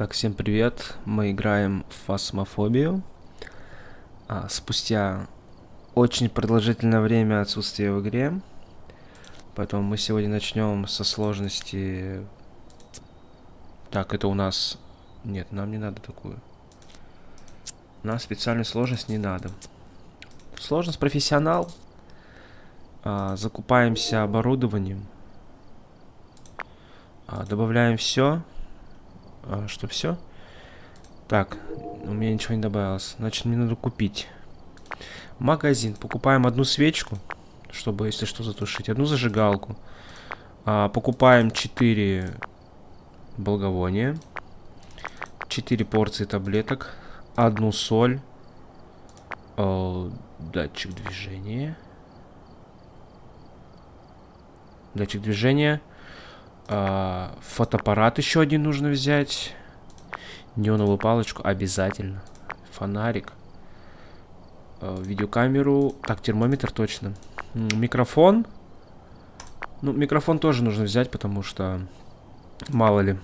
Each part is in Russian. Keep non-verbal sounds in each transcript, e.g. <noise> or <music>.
Так, всем привет. Мы играем в фасмофобию. А, спустя очень продолжительное время отсутствия в игре. Поэтому мы сегодня начнем со сложности... Так, это у нас... Нет, нам не надо такую. Нам специальную сложность не надо. Сложность профессионал. А, закупаемся оборудованием. А, добавляем все. А, что, все? Так, у меня ничего не добавилось. Значит, мне надо купить. Магазин. Покупаем одну свечку, чтобы, если что, затушить. Одну зажигалку. А, покупаем 4 благовония. 4 порции таблеток. Одну соль. О, датчик движения. Датчик движения. А, фотоаппарат еще один нужно взять. Неоновую палочку обязательно. Фонарик. А, видеокамеру. Так, термометр точно. Микрофон. Ну, микрофон тоже нужно взять, потому что... Мало ли.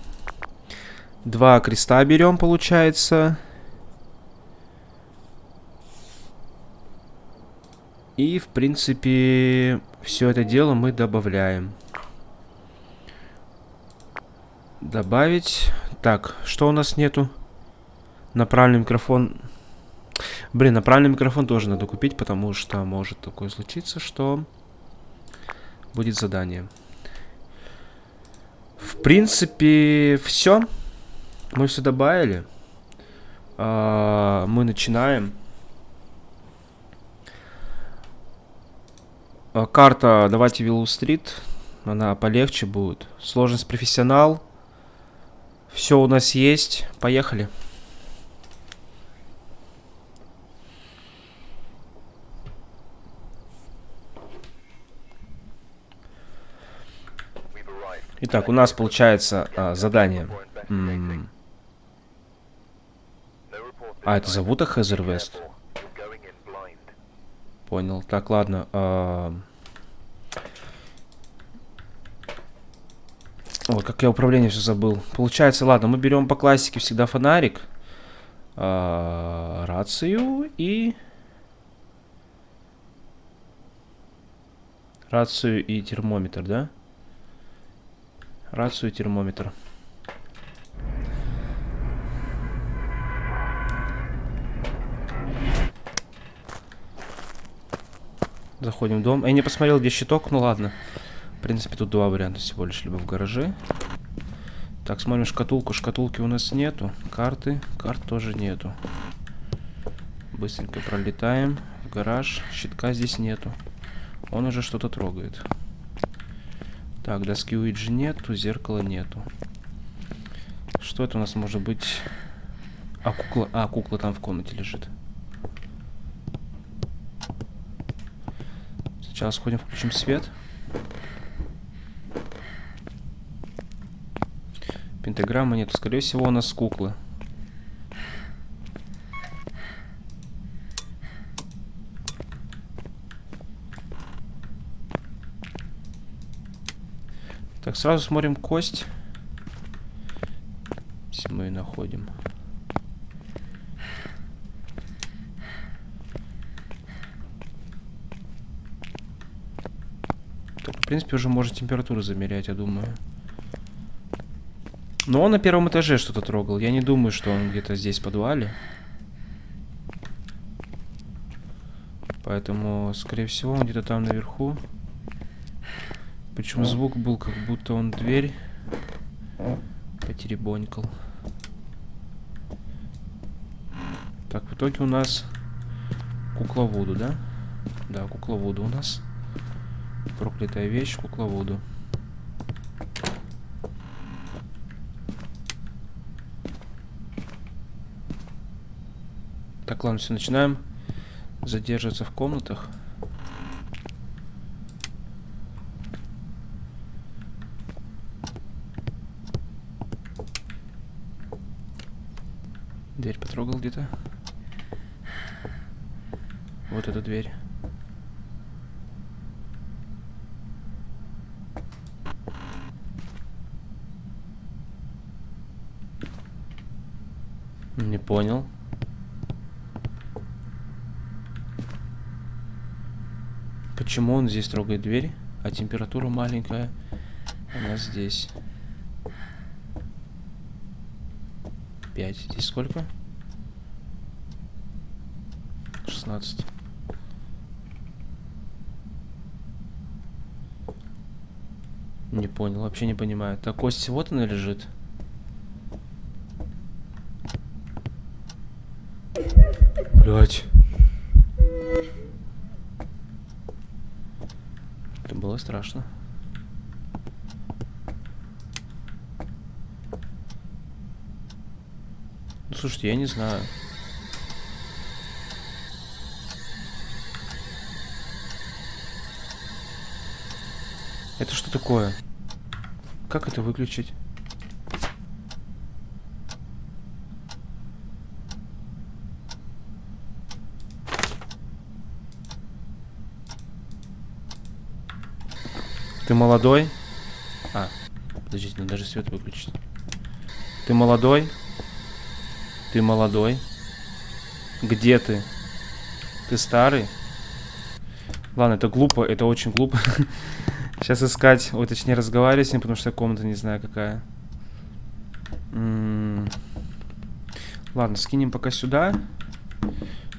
Два креста берем, получается. И, в принципе, все это дело мы добавляем. Добавить. Так, что у нас нету? Направленный микрофон. Блин, направленный микрофон тоже надо купить, потому что может такое случиться, что будет задание. В принципе, все. Мы все добавили. А, мы начинаем. А, карта, давайте Виллу-стрит. Она полегче будет. Сложность профессионал. Все у нас есть. Поехали. Итак, у нас получается а, задание. М а, это зовут их Хезер Вест? Понял. Так, ладно. А Вот, как я управление все забыл. Получается, ладно, мы берем по классике всегда фонарик, э, рацию и... Рацию и термометр, да? Рацию и термометр. Заходим в дом. Я не посмотрел, где щиток, ну ладно. В принципе, тут два варианта всего лишь. Либо в гараже. Так, смотрим шкатулку. Шкатулки у нас нету. Карты. Карт тоже нету. Быстренько пролетаем в гараж. Щитка здесь нету. Он уже что-то трогает. Так, доски Уиджи нету, зеркала нету. Что это у нас может быть? А, кукла... А, кукла там в комнате лежит. Сейчас сходим, включим свет. Пентаграммы нет. Скорее всего, у нас куклы. Так, сразу смотрим кость. Если мы ее находим. В принципе, уже можно температуру замерять, я думаю. Но он на первом этаже что-то трогал. Я не думаю, что он где-то здесь в подвале. Поэтому, скорее всего, он где-то там наверху. Причем звук был, как будто он дверь потеребонькал. Так, в итоге у нас кукловоду, да? Да, кукловоду у нас. Проклятая вещь, кукловоду. Так, начинаем задерживаться в комнатах. Дверь потрогал где-то. Вот эта дверь. Не понял. Почему он здесь трогает дверь, а температура маленькая у нас здесь? 5. Здесь сколько? 16. Не понял, вообще не понимаю. Так, кость вот она лежит. Блять. Это было страшно. Ну, слушайте, я не знаю. Это что такое? Как это выключить? Молодой? А, подождите, надо даже свет выключить. Ты молодой? Ты молодой? Где ты? Ты старый? Ладно, это глупо, это очень глупо. <laughs> Сейчас искать, ой, точнее разговаривать с ним, потому что комната не знаю какая. М -м Ладно, скинем пока сюда.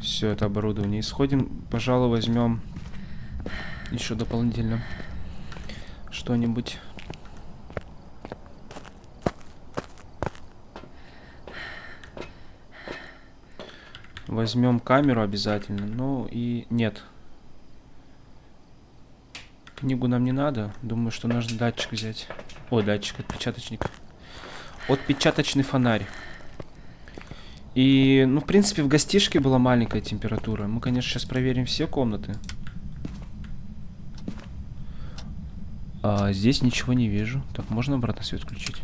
Все это оборудование. Исходим, пожалуй, возьмем еще дополнительно что-нибудь. Возьмем камеру обязательно. Ну и нет. Книгу нам не надо. Думаю, что нужно датчик взять. О, датчик, отпечаточник. Отпечаточный фонарь. И, ну, в принципе, в гостишке была маленькая температура. Мы, конечно, сейчас проверим все комнаты. А, здесь ничего не вижу. Так, можно обратно свет включить?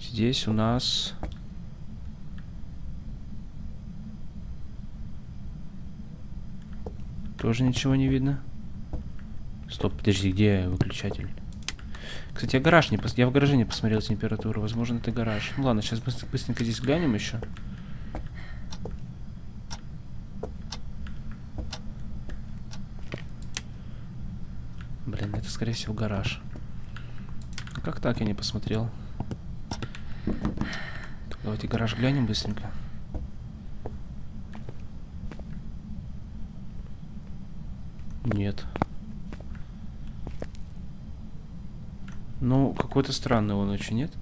Здесь у нас... Тоже ничего не видно. Стоп, подожди, где выключатель? Кстати, я гараж не пос... Я в гараже не посмотрел температуру. Возможно, это гараж. Ну ладно, сейчас быстренько здесь глянем еще. Блин, это скорее всего гараж. Как так я не посмотрел? Давайте гараж глянем быстренько. Нет. Ну, какой-то странный он очень, нет?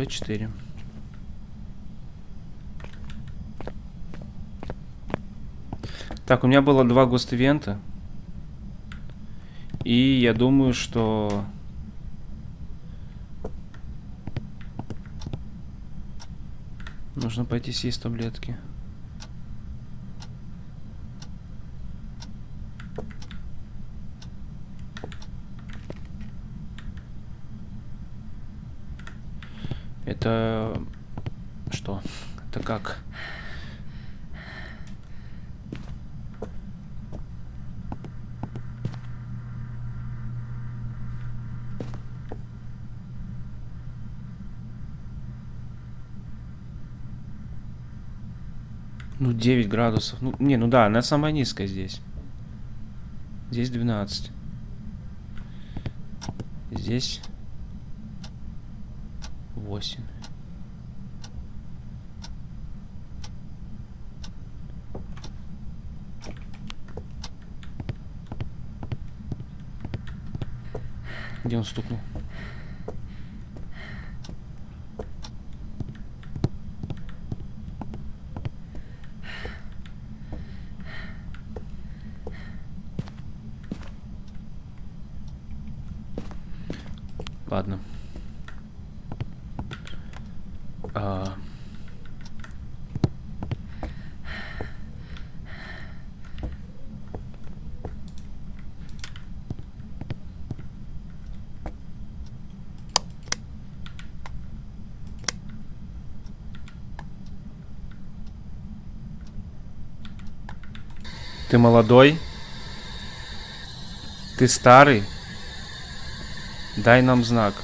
МП-4. Так, у меня было два гост-ивента. И я думаю, что... Нужно пойти съесть таблетки. Это... Что? Это как? Ну, 9 градусов. Ну, не, ну да, она самая низкая здесь. Здесь 12. Здесь 8. Где он стукнул? Ладно. А... Ты молодой? Ты старый? Дай нам знак.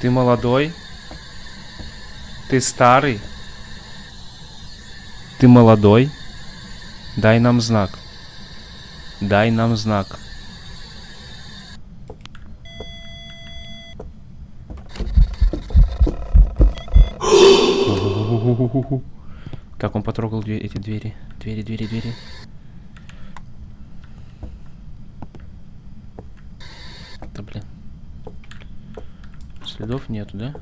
Ты молодой? Ты старый? Ты молодой? Дай нам знак. Дай нам знак. <gasps> Как он потрогал эти двери? Двери, двери, двери. Да блин. Следов нету, да?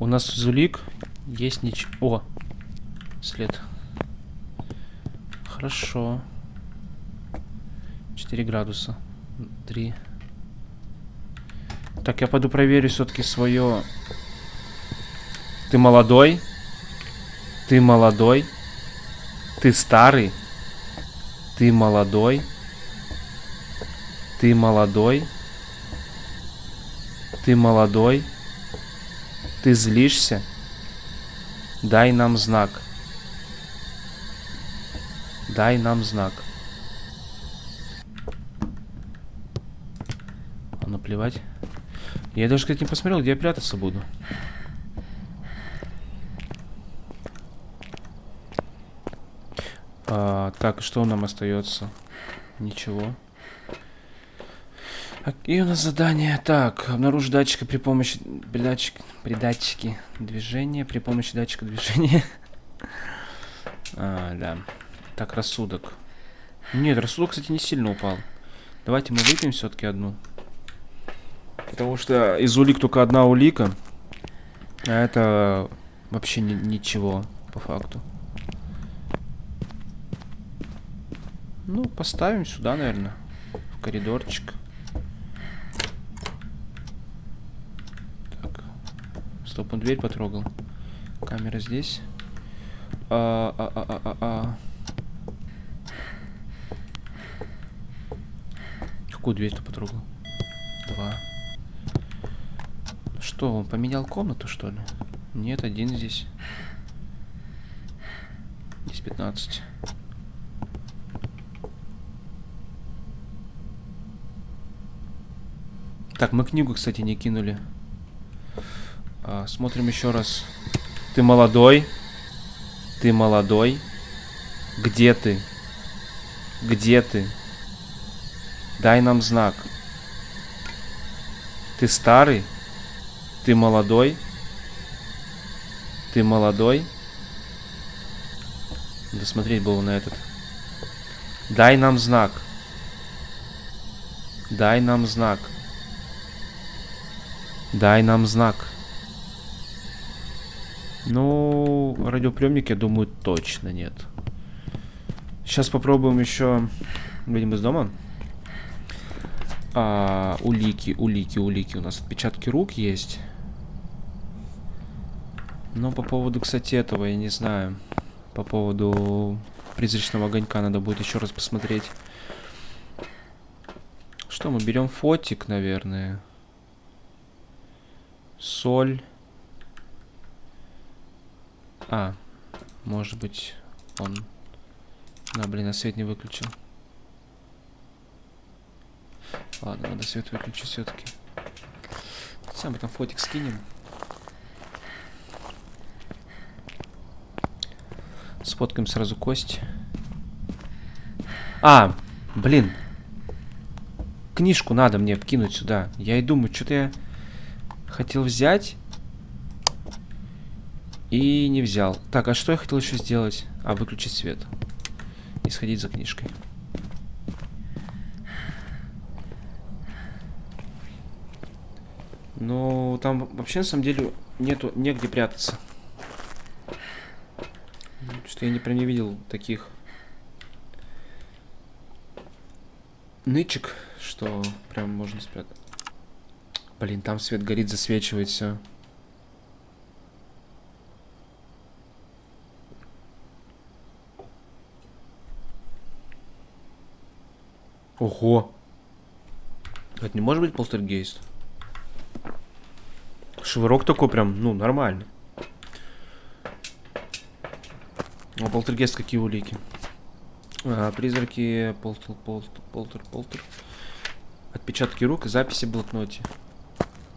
У нас Зулик есть ничего. О, след. Хорошо. 4 градуса. 3. Так, я пойду проверю все-таки свое. Ты молодой? Ты молодой? Ты старый? Ты молодой? Ты молодой? Ты молодой? Ты злишься? Дай нам знак. Дай нам знак. А наплевать. Я даже, кстати, не посмотрел, где я прятаться буду. А, так, что нам остается? Ничего. Какие у нас задания? Так, обнаружить датчика при помощи... При, датчик, при датчике движения, при помощи датчика движения. <laughs> А, да. Так, рассудок. Нет, рассудок, кстати, не сильно упал. Давайте мы выпьем все-таки одну. Потому что из улик только одна улика. А это вообще ни- ничего, по факту. Ну, поставим сюда, наверное. В коридорчик. Так. Стоп, он дверь потрогал. Камера здесь. А, а, а, а, а, а. Какую дверь ты потрогал? Два. Что, он поменял комнату, что ли? Нет, один здесь. Здесь 15. Так, мы книгу, кстати, не кинули. А, смотрим еще раз. Ты молодой. Ты молодой. Где ты? Где ты? Дай нам знак. Ты старый? Ты молодой? Ты молодой? Надо смотреть было на этот. Дай нам знак. Дай нам знак. Дай нам знак. Ну, радиоприемник, я думаю, точно нет. Сейчас попробуем еще. Выйдем из дома. А, улики, улики, улики. У нас отпечатки рук есть. Но по поводу, кстати, этого я не знаю. По поводу призрачного огонька надо будет еще раз посмотреть. Что мы берем фотик, наверное. Соль. А, может быть, он... Да, блин, я свет не выключил. Ладно, надо свет выключить все-таки. Сам там фотик скинем. Сфоткаем сразу кость. А, блин. Книжку надо мне кинуть сюда. Я и думаю, что-то я хотел взять. И не взял. Так, а что я хотел еще сделать? А, выключить свет. И сходить за книжкой. Ну, там вообще на самом деле нету негде прятаться. Что я не прям не видел таких нычек, что прям можно спрятать. Блин, там свет горит, засвечивает все. Ого! Это не может быть полтергейст? Шевырок такой прям, ну, нормальный. А полтергейст какие улики? А, призраки, полтер, полтер, полтер, полтер. Отпечатки рук и записи в блокноте.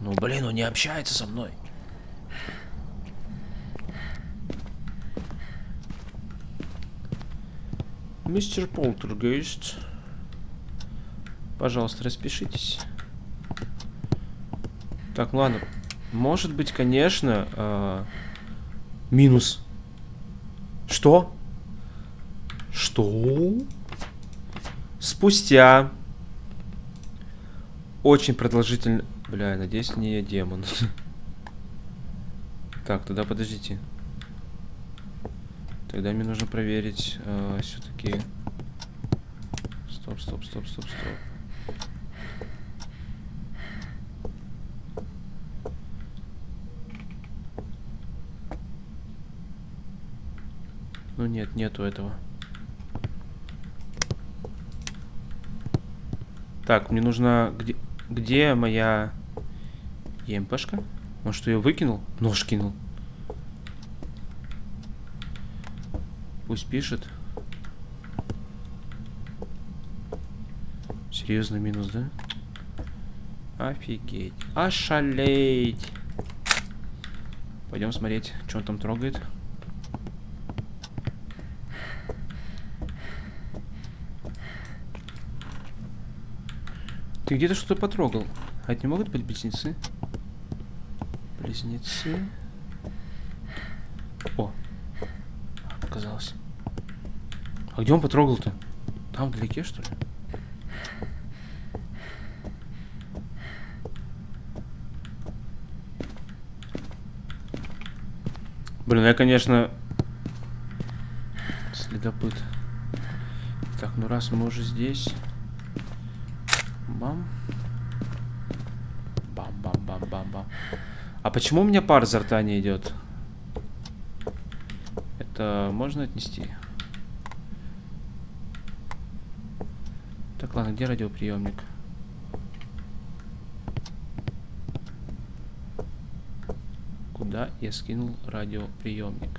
Ну, блин, он не общается со мной. Мистер Полтергейст. Пожалуйста, распишитесь. Так, ладно. Может быть, конечно, э, минус. Что? Что? Спустя очень продолжительно... Бля, надеюсь, не я демон. <laughs> Так, тогда подождите. Тогда мне нужно проверить э, все-таки... Стоп, стоп, стоп, стоп, стоп. Ну нет, нету этого. Так, мне нужно... Где, где моя ЕМПшка? Что, ее выкинул? Нож кинул. Пусть пишет. Серьезно минус, да? Офигеть. Ошалеть. Пойдем смотреть, что он там трогает. Ты где-то что-то потрогал. А это не могут быть близнецы? Близнецы. О, показалось. А где он потрогал-то? Там вдалеке, что ли? Блин, я, конечно, следопыт. Так, ну раз мы уже здесь... Бам. Бам-бам-бам-бам-бам. А почему у меня пар изо рта не идет? Это можно отнести? Так, ладно, где радиоприемник? Куда я скинул радиоприемник?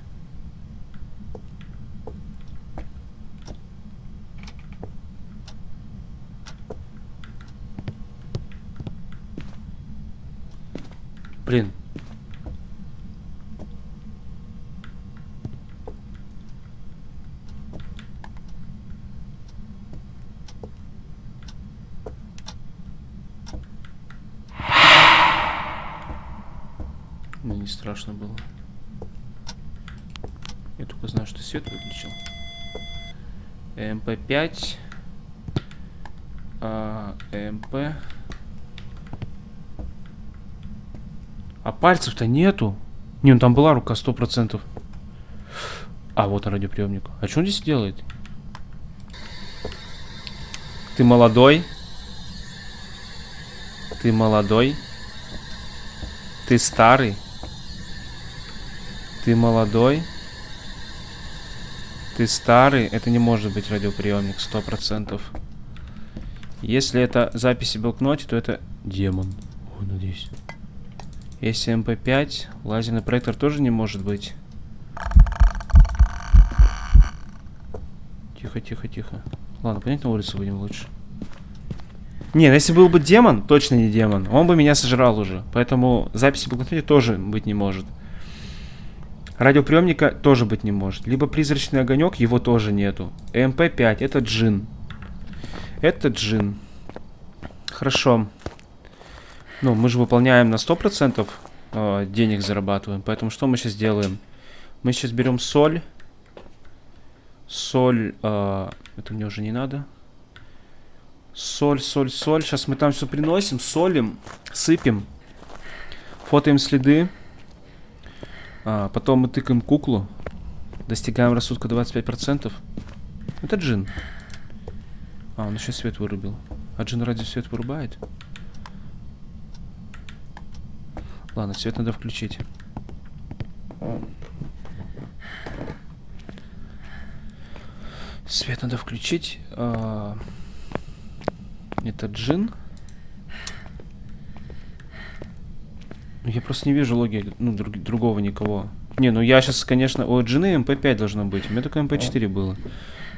Блин. Мне не страшно было. Я только знаю, что свет выключил. МП5. А, МП. А пальцев-то нету. Не, ну там была рука, сто процентов. А, вот он радиоприемник. А что он здесь делает? Ты молодой? Ты молодой? Ты старый? Ты молодой? Ты старый? Это не может быть радиоприемник, сто процентов. Если это записи в блокноте, то это демон. О, надеюсь. Если МП5, лазерный проектор тоже не может быть. Тихо, тихо, тихо. Ладно, понять на улицу будем лучше. Не, ну если был бы демон, точно не демон, он бы меня сожрал уже. Поэтому записи в блокноте тоже быть не может. Радиоприемника тоже быть не может. Либо призрачный огонек, его тоже нету. ЭМП5, это джин. Это джин. Хорошо. Ну, мы же выполняем на 100% э, денег зарабатываем. Поэтому что мы сейчас делаем? Мы сейчас берем соль. Соль. Э, это мне уже не надо. Соль, соль, соль. Сейчас мы там все приносим, солим, сыпем. Фотоем следы. А, потом мы тыкаем куклу. Достигаем рассудка 25%. Это джин. А, он еще свет вырубил. А джин ради свет вырубает? Ладно, свет надо включить. Свет надо включить. А, это джин. Я просто не вижу логи, ну, друг- другого никого. Не, ну я сейчас, конечно, у жены ЭМП5 должно быть. У меня только ЭМП4 было.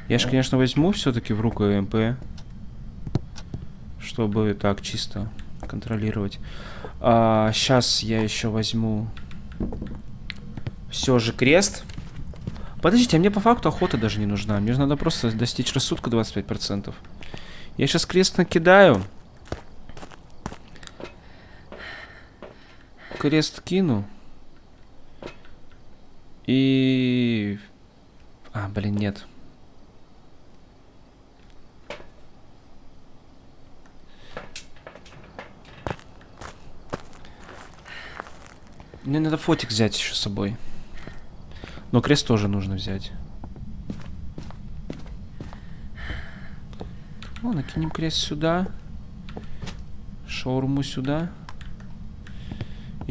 Я же, конечно, возьму все-таки в руку ЭМП. Чтобы так чисто контролировать. А, сейчас я еще возьму все же крест. Подождите, а мне по факту охота даже не нужна. Мне же надо просто достичь рассудка 25%. Я сейчас крест накидаю. Крест кину. И... А, блин, нет. Мне надо фотик взять еще с собой. Но крест тоже нужно взять. О, накинем крест сюда. Шаурму сюда.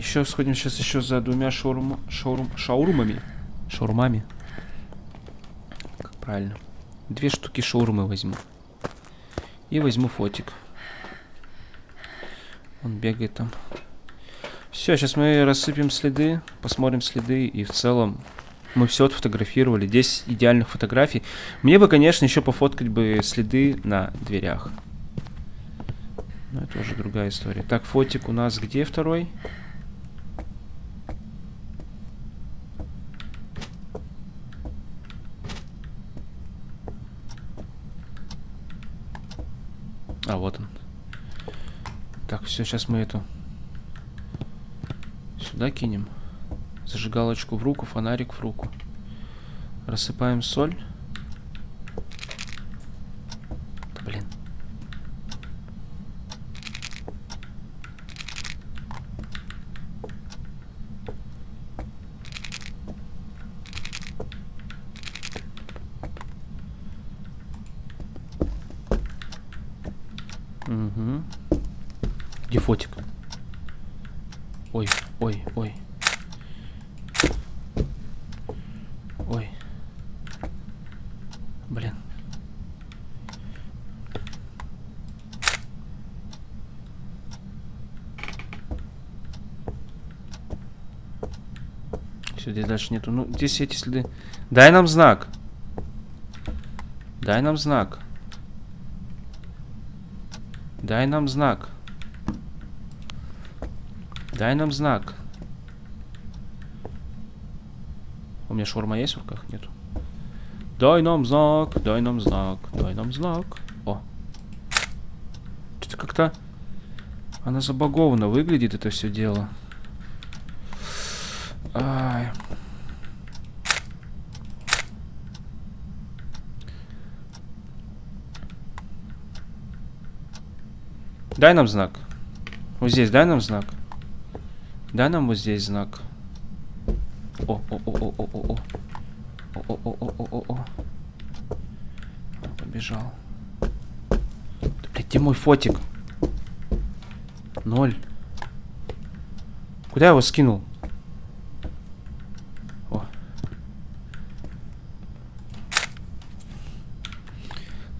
Еще сходим сейчас еще за двумя шаурма, шаурм, шаурмами. Шаурмами. Как правильно. Две штуки шаурмы возьму. И возьму фотик. Он бегает там. Все, сейчас мы рассыпем следы, посмотрим следы и в целом мы все отфотографировали. 10 идеальных фотографий. Мне бы, конечно, еще пофоткать бы следы на дверях. Но это уже другая история. Так, фотик у нас где второй вот он. Так, все, сейчас мы эту сюда кинем. Зажигалочку в руку, фонарик в руку. Рассыпаем соль. Да, блин. Угу. Где фотик? Ой, ой, ой. Ой. Блин. Все, здесь дальше нету. Ну, здесь эти следы. Дай нам знак. Дай нам знак. Дай нам знак. Дай нам знак. У меня шаурма есть в руках? Нету. Дай нам знак, дай нам знак, дай нам знак. О. Что-то как-то... Она забагованно выглядит, это все дело. Ай. Дай нам знак. Вот здесь дай нам знак. Дай нам вот здесь знак. О, о, о, о, о, о, о. О, о, о, о, о, о, о. Побежал. Да, блядь, где мой фотик? Ноль. Куда я его скинул? О.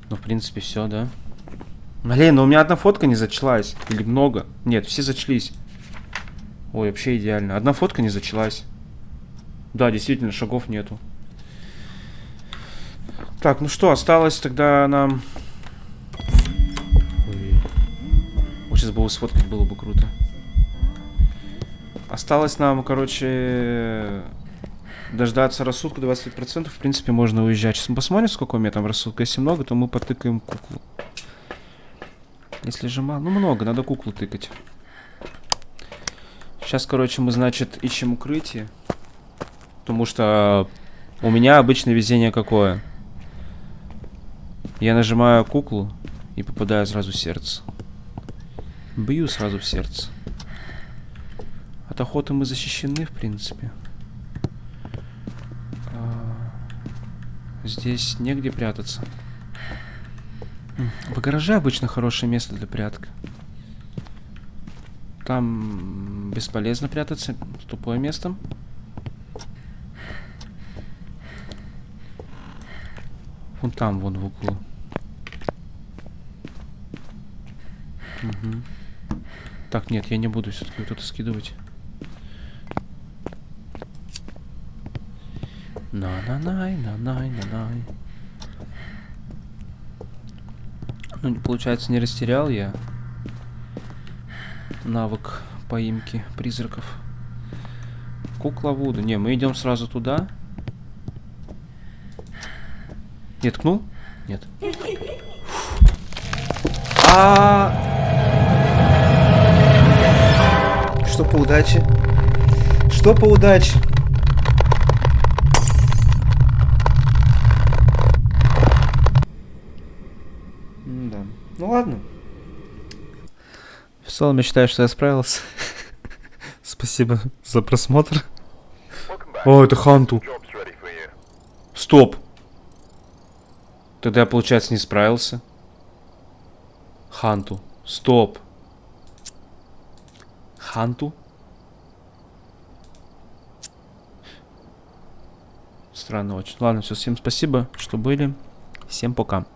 Ну, в принципе, все, да? Блин, ну у меня одна фотка не зачлась. Или много. Нет, все зачлись. Ой, вообще идеально. Одна фотка не зачлась. Да, действительно, шагов нету. Так, ну что, осталось тогда нам... Ой. Вот сейчас бы его сфоткать было бы круто. Осталось нам, короче, дождаться рассудка 25%. В принципе, можно уезжать. Сейчас мы посмотрим, сколько у меня там рассудка. Если много, то мы потыкаем куклу. Если же мало... Ну, много, надо куклу тыкать. Сейчас, короче, мы, значит, ищем укрытие. Потому что у меня обычное везение какое? Я нажимаю куклу и попадаю сразу в сердце. Бью сразу в сердце. От охоты мы защищены, в принципе. А, здесь негде прятаться. В гараже обычно хорошее место для прятки. Там бесполезно прятаться. Тупое место. Вон там, вон в углу. Угу. Так, нет, я не буду все-таки вот это скидывать. На-на-най, на-най, на-най. Ну, получается, не растерял я навык поимки призраков. Кукла Вуду. Не, мы идем сразу туда. Не ткнул? Нет. А, Что по удаче? Что по удаче? Да. Ну ладно. В целом я считаю, что я справился. <laughs> Спасибо за просмотр. О, это Ханту. Стоп. Тогда получается, не справился. Ханту. Стоп. Ханту? Странно очень. Ладно, все, всем спасибо, что были. Всем пока.